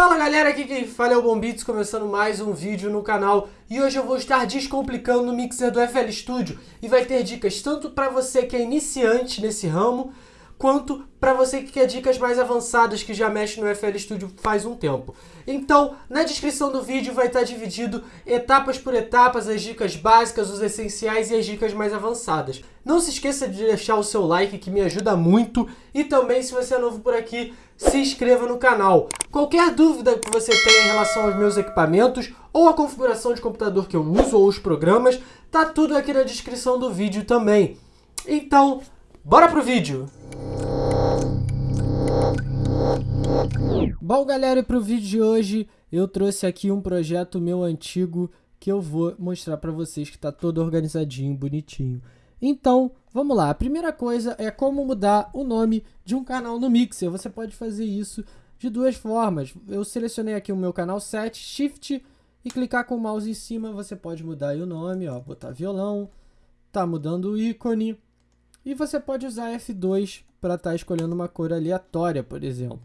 Fala galera, aqui quem fala é o Bombits, começando mais um vídeo no canal. E hoje eu vou estar descomplicando o mixer do FL Studio. E vai ter dicas tanto para você que é iniciante nesse ramo quanto para você que quer dicas mais avançadas que já mexe no FL Studio faz um tempo. Então, na descrição do vídeo vai estar dividido etapas por etapas, as dicas básicas, os essenciais e as dicas mais avançadas. Não se esqueça de deixar o seu like que me ajuda muito e também se você é novo por aqui, se inscreva no canal. Qualquer dúvida que você tenha em relação aos meus equipamentos ou a configuração de computador que eu uso ou os programas, tá tudo aqui na descrição do vídeo também. Então, bora pro vídeo! Bom, galera, para o vídeo de hoje eu trouxe aqui um projeto meu antigo que eu vou mostrar para vocês que está todo organizadinho, bonitinho. Então, vamos lá. A primeira coisa é como mudar o nome de um canal no Mixer. Você pode fazer isso de duas formas. Eu selecionei aqui o meu canal 7, Shift e clicar com o mouse em cima, você pode mudar o nome, ó, botar violão, tá mudando o ícone. E você pode usar F2 para estar tá escolhendo uma cor aleatória, por exemplo.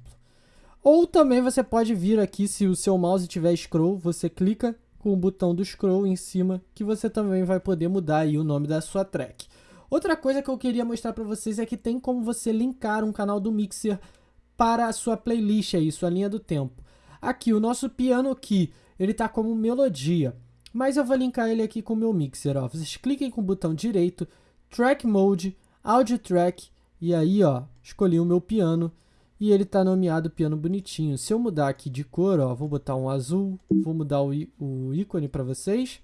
Ou também você pode vir aqui, se o seu mouse tiver scroll, você clica com o botão do scroll em cima, que você também vai poder mudar aí o nome da sua track. Outra coisa que eu queria mostrar para vocês é que tem como você linkar um canal do Mixer para a sua playlist aí, sua linha do tempo. Aqui, o nosso piano key, ele está como melodia, mas eu vou linkar ele aqui com o meu Mixer, ó. Vocês cliquem com o botão direito, Track Mode, Audio Track, e aí, ó, escolhi o meu piano, e ele está nomeado piano bonitinho. Se eu mudar aqui de cor, ó, vou botar um azul, vou mudar o, o ícone para vocês.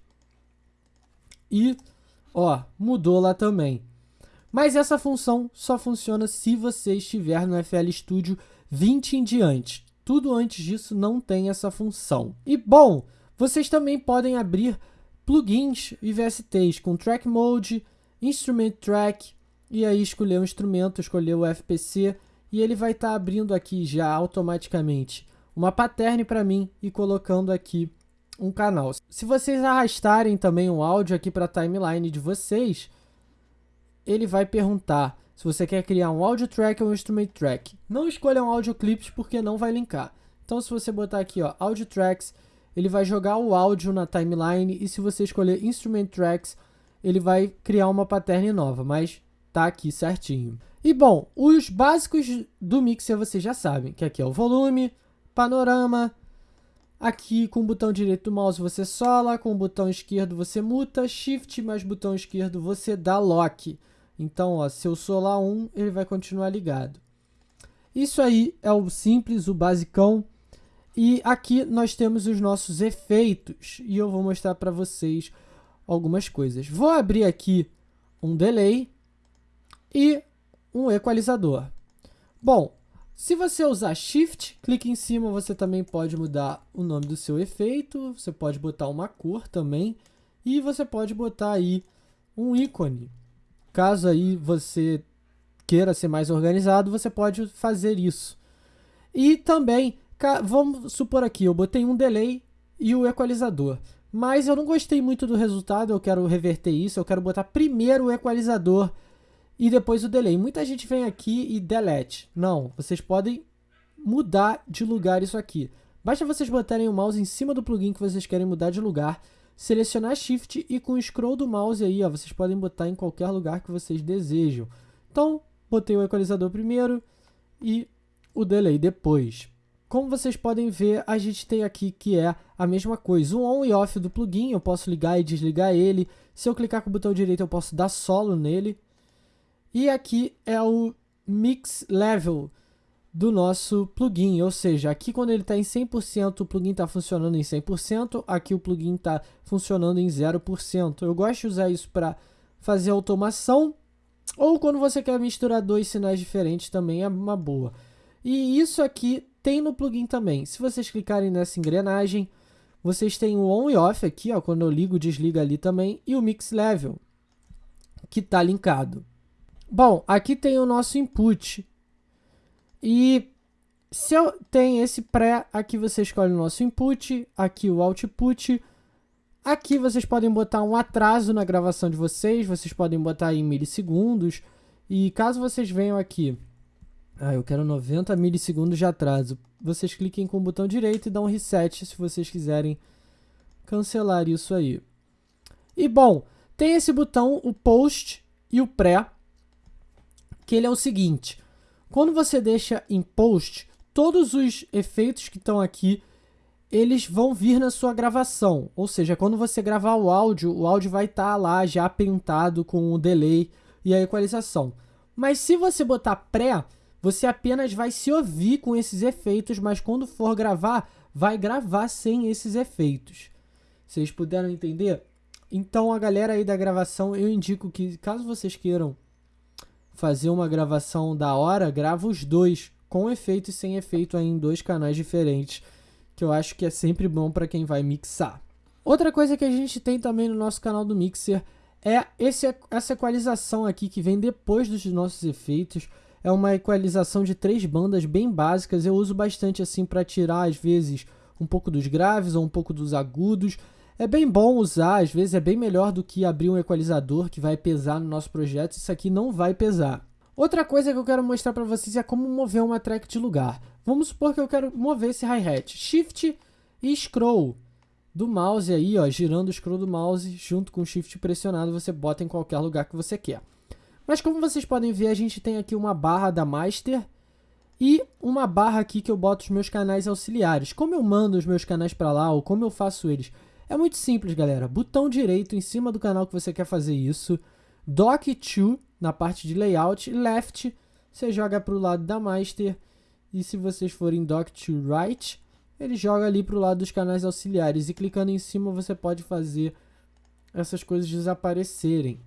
E, ó, mudou lá também. Mas essa função só funciona se você estiver no FL Studio 20 em diante. Tudo antes disso não tem essa função. E bom, vocês também podem abrir plugins e VSTs com Track Mode, Instrument Track, e aí escolher o um instrumento, escolher o FPC, e ele vai estar tá abrindo aqui já automaticamente uma pattern para mim e colocando aqui um canal. Se vocês arrastarem também um áudio aqui para a timeline de vocês, ele vai perguntar se você quer criar um audio track ou um instrument track. Não escolham audio clips porque não vai linkar. Então se você botar aqui ó, audio tracks, ele vai jogar o áudio na timeline e se você escolher instrument tracks, ele vai criar uma pattern nova, mas tá aqui certinho. E bom, os básicos do mixer vocês já sabem, que aqui é o volume, panorama, aqui com o botão direito do mouse você sola, com o botão esquerdo você muta, shift mais botão esquerdo você dá lock. Então, ó, se eu solar um, ele vai continuar ligado. Isso aí é o simples, o basicão. E aqui nós temos os nossos efeitos e eu vou mostrar para vocês algumas coisas. Vou abrir aqui um delay e um equalizador. Bom, se você usar Shift, clique em cima, você também pode mudar o nome do seu efeito, você pode botar uma cor também, e você pode botar aí um ícone. Caso aí você queira ser mais organizado, você pode fazer isso. E também, vamos supor aqui, eu botei um delay e o equalizador. Mas eu não gostei muito do resultado, eu quero reverter isso, eu quero botar primeiro o equalizador e depois o delay. Muita gente vem aqui e delete. Não, vocês podem mudar de lugar isso aqui. Basta vocês botarem o mouse em cima do plugin que vocês querem mudar de lugar, selecionar Shift e com o scroll do mouse aí, ó, vocês podem botar em qualquer lugar que vocês desejam. Então, botei o equalizador primeiro e o delay depois. Como vocês podem ver, a gente tem aqui que é a mesma coisa. O on e off do plugin, eu posso ligar e desligar ele. Se eu clicar com o botão direito, eu posso dar solo nele. E aqui é o mix level do nosso plugin, ou seja, aqui quando ele está em 100%, o plugin está funcionando em 100%, aqui o plugin está funcionando em 0%. Eu gosto de usar isso para fazer automação, ou quando você quer misturar dois sinais diferentes também é uma boa. E isso aqui tem no plugin também. Se vocês clicarem nessa engrenagem, vocês têm o on e off aqui, ó, quando eu ligo, desliga ali também, e o mix level, que está linkado. Bom, aqui tem o nosso input. E se eu tenho esse pré, aqui você escolhe o nosso input, aqui o output. Aqui vocês podem botar um atraso na gravação de vocês, vocês podem botar em milissegundos. E caso vocês venham aqui Ah, eu quero 90 milissegundos de atraso. Vocês cliquem com o botão direito e dão um reset se vocês quiserem cancelar isso aí. E bom, tem esse botão, o post e o pré, que ele é o seguinte. Quando você deixa em post, todos os efeitos que estão aqui, eles vão vir na sua gravação. Ou seja, quando você gravar o áudio, o áudio vai estar tá lá já pintado com o delay e a equalização. Mas se você botar pré, você apenas vai se ouvir com esses efeitos, mas quando for gravar, vai gravar sem esses efeitos. Vocês puderam entender? Então a galera aí da gravação, eu indico que caso vocês queiram fazer uma gravação da hora, grava os dois, com efeito e sem efeito aí em dois canais diferentes, que eu acho que é sempre bom para quem vai mixar. Outra coisa que a gente tem também no nosso canal do Mixer é esse, essa equalização aqui que vem depois dos nossos efeitos é uma equalização de três bandas bem básicas. Eu uso bastante assim para tirar às vezes um pouco dos graves ou um pouco dos agudos. É bem bom usar, às vezes é bem melhor do que abrir um equalizador que vai pesar no nosso projeto. Isso aqui não vai pesar. Outra coisa que eu quero mostrar para vocês é como mover uma track de lugar. Vamos supor que eu quero mover esse hi-hat. Shift e scroll do mouse aí, ó, girando o scroll do mouse junto com o shift pressionado, você bota em qualquer lugar que você quer. Mas como vocês podem ver, a gente tem aqui uma barra da Master e uma barra aqui que eu boto os meus canais auxiliares. Como eu mando os meus canais para lá ou como eu faço eles? É muito simples, galera. Botão direito em cima do canal que você quer fazer isso. Dock to na parte de layout. Left, você joga para o lado da Master. E se vocês forem Dock to right, ele joga ali para o lado dos canais auxiliares. E clicando em cima você pode fazer essas coisas desaparecerem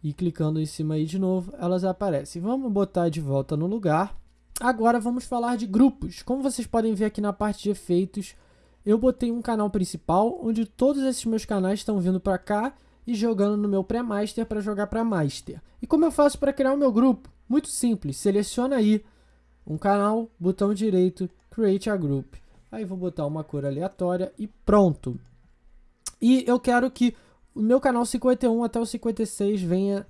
e clicando em cima aí de novo, elas aparecem. Vamos botar de volta no lugar. Agora vamos falar de grupos. Como vocês podem ver aqui na parte de efeitos, eu botei um canal principal, onde todos esses meus canais estão vindo para cá e jogando no meu pré-master para jogar para master. E como eu faço para criar o meu grupo? Muito simples, seleciona aí um canal, botão direito, create a group. Aí vou botar uma cor aleatória e pronto. E eu quero que o meu canal 51 até o 56 venha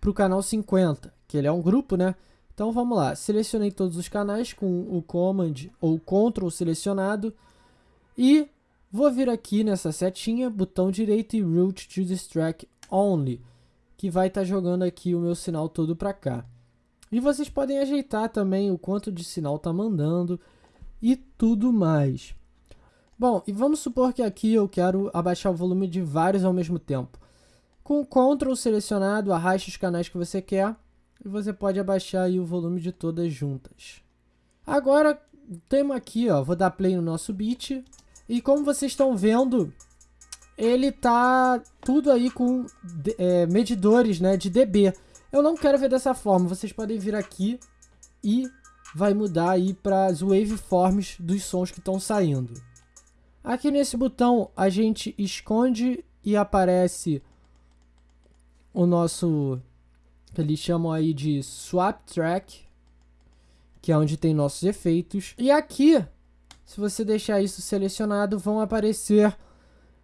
para o canal 50, que ele é um grupo, né? Então vamos lá, selecionei todos os canais com o Command ou Ctrl selecionado e vou vir aqui nessa setinha, botão direito e Route to Distract Only, que vai estar tá jogando aqui o meu sinal todo para cá. E vocês podem ajeitar também o quanto de sinal está mandando e tudo mais. Bom, e vamos supor que aqui eu quero abaixar o volume de vários ao mesmo tempo. Com o Ctrl selecionado, arraste os canais que você quer e você pode abaixar o volume de todas juntas. Agora, temos aqui, ó, vou dar play no nosso beat. E como vocês estão vendo, ele tá tudo aí com é, medidores né, de dB. Eu não quero ver dessa forma, vocês podem vir aqui e vai mudar aí para as waveforms dos sons que estão saindo. Aqui nesse botão a gente esconde e aparece o nosso que eles chamam aí de swap track, que é onde tem nossos efeitos. E aqui, se você deixar isso selecionado, vão aparecer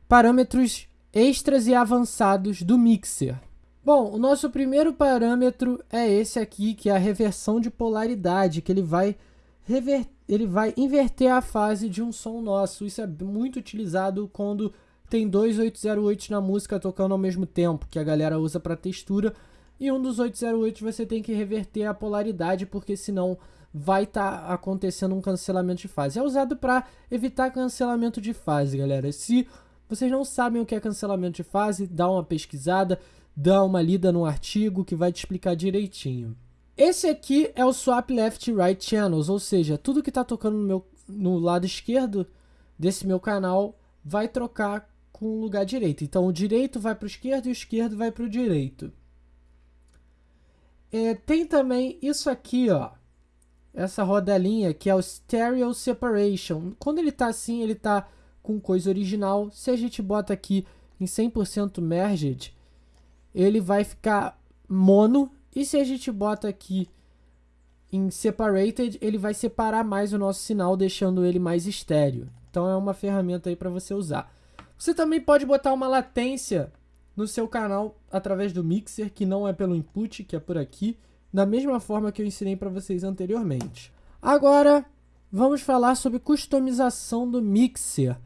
parâmetros extras e avançados do mixer. Bom, o nosso primeiro parâmetro é esse aqui, que é a reversão de polaridade, que ele vai reverter ele vai inverter a fase de um som nosso. Isso é muito utilizado quando tem dois 808 na música tocando ao mesmo tempo, que a galera usa para textura. E um dos 808 você tem que reverter a polaridade, porque senão vai estar tá acontecendo um cancelamento de fase. É usado para evitar cancelamento de fase, galera. Se vocês não sabem o que é cancelamento de fase, dá uma pesquisada, dá uma lida no artigo que vai te explicar direitinho. Esse aqui é o Swap Left Right Channels, ou seja, tudo que está tocando no, meu, no lado esquerdo desse meu canal vai trocar com o lugar direito. Então o direito vai para o esquerdo e o esquerdo vai para o direito. É, tem também isso aqui, ó. Essa rodelinha que é o Stereo Separation. Quando ele está assim, ele está com coisa original. Se a gente bota aqui em 100% Merged, ele vai ficar mono e se a gente bota aqui em separated, ele vai separar mais o nosso sinal, deixando ele mais estéreo. Então é uma ferramenta aí para você usar. Você também pode botar uma latência no seu canal através do mixer, que não é pelo input, que é por aqui. Da mesma forma que eu ensinei para vocês anteriormente. Agora, vamos falar sobre customização do mixer.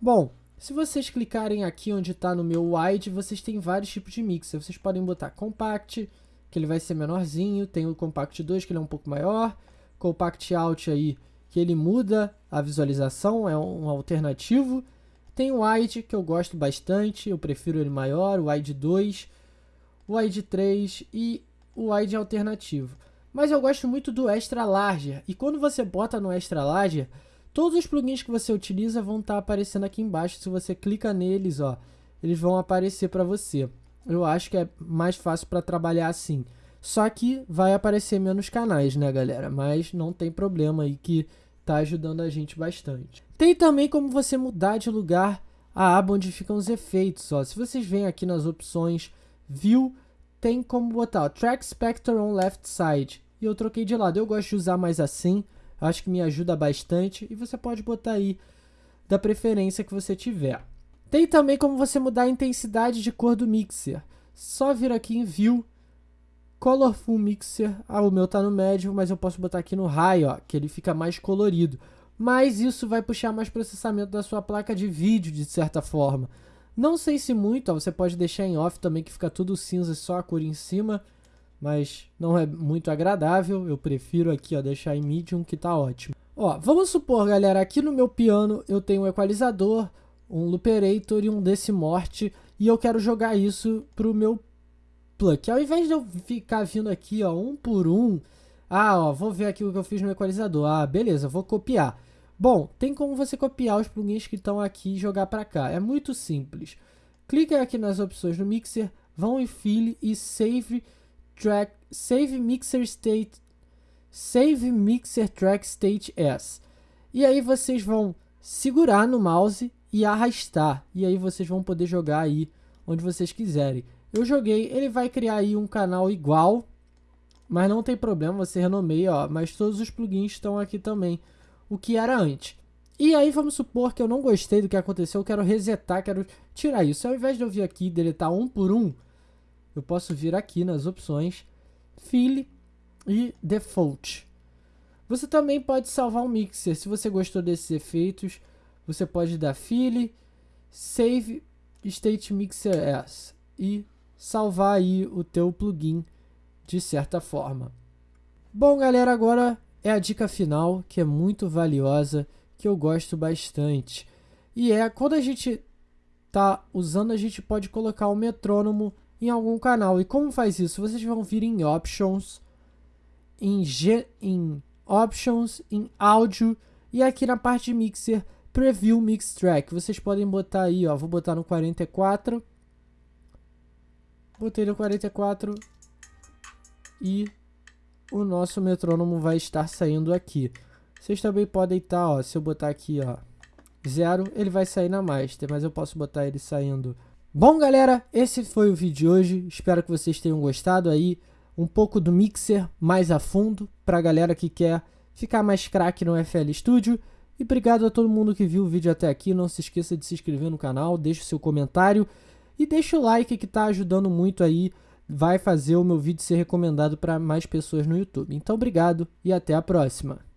Bom, se vocês clicarem aqui onde está no meu wide, vocês têm vários tipos de mixer. Vocês podem botar compact, que ele vai ser menorzinho, tem o compact 2 que ele é um pouco maior, compact out aí que ele muda a visualização, é um alternativo. Tem o wide que eu gosto bastante, eu prefiro ele maior, o wide 2, o wide 3 e o wide alternativo. Mas eu gosto muito do extra larger. E quando você bota no extra larger, todos os plugins que você utiliza vão estar tá aparecendo aqui embaixo. Se você clica neles, ó, eles vão aparecer para você. Eu acho que é mais fácil para trabalhar assim. Só que vai aparecer menos canais, né, galera? Mas não tem problema aí que tá ajudando a gente bastante. Tem também como você mudar de lugar a aba onde ficam os efeitos, ó. Se vocês vêm aqui nas opções View, tem como botar o Track Spectre on Left Side. E eu troquei de lado. Eu gosto de usar mais assim. Acho que me ajuda bastante. E você pode botar aí da preferência que você tiver. Tem também como você mudar a intensidade de cor do mixer. Só vir aqui em View, Colorful Mixer. Ah, o meu tá no médio, mas eu posso botar aqui no high, ó, que ele fica mais colorido. Mas isso vai puxar mais processamento da sua placa de vídeo, de certa forma. Não sei se muito, ó, você pode deixar em off também que fica tudo cinza e só a cor em cima, mas não é muito agradável. Eu prefiro aqui, ó, deixar em medium que tá ótimo. Ó, vamos supor, galera, aqui no meu piano eu tenho um equalizador, um looperator e um decimorte e eu quero jogar isso pro meu pluck. Ao invés de eu ficar vindo aqui, ó, um por um, ah, ó, vou ver aqui o que eu fiz no equalizador. Ah, beleza, vou copiar. Bom, tem como você copiar os plugins que estão aqui e jogar para cá. É muito simples. Clique aqui nas opções do mixer, vão em Fill e Save Track, Save Mixer State, Save Mixer Track State S. E aí vocês vão segurar no mouse e arrastar. E aí vocês vão poder jogar aí onde vocês quiserem. Eu joguei, ele vai criar aí um canal igual, mas não tem problema, você renomeia, ó, mas todos os plugins estão aqui também o que era antes. E aí vamos supor que eu não gostei do que aconteceu, eu quero resetar, quero tirar isso. Ao invés de eu vir aqui e deletar um por um, eu posso vir aqui nas opções Fill e Default. Você também pode salvar um mixer. Se você gostou desses efeitos, você pode dar Fill, Save State Mixer S e salvar aí o teu plugin de certa forma. Bom, galera, agora é a dica final, que é muito valiosa, que eu gosto bastante. E é quando a gente tá usando, a gente pode colocar o metrônomo em algum canal. E como faz isso? Vocês vão vir em Options, em, G, em Options, em Áudio e aqui na parte de Mixer, Preview Mix Track. Vocês podem botar aí, ó, vou botar no 44. Botei no 44 e o nosso metrônomo vai estar saindo aqui. Vocês também podem estar, ó, se eu botar aqui, ó, zero, ele vai sair na master, mas eu posso botar ele saindo. Bom, galera, esse foi o vídeo de hoje. Espero que vocês tenham gostado aí um pouco do mixer mais a fundo para a galera que quer ficar mais craque no FL Studio. E obrigado a todo mundo que viu o vídeo até aqui. Não se esqueça de se inscrever no canal, deixe o seu comentário e deixa o like que está ajudando muito aí vai fazer o meu vídeo ser recomendado para mais pessoas no YouTube. Então, obrigado e até a próxima!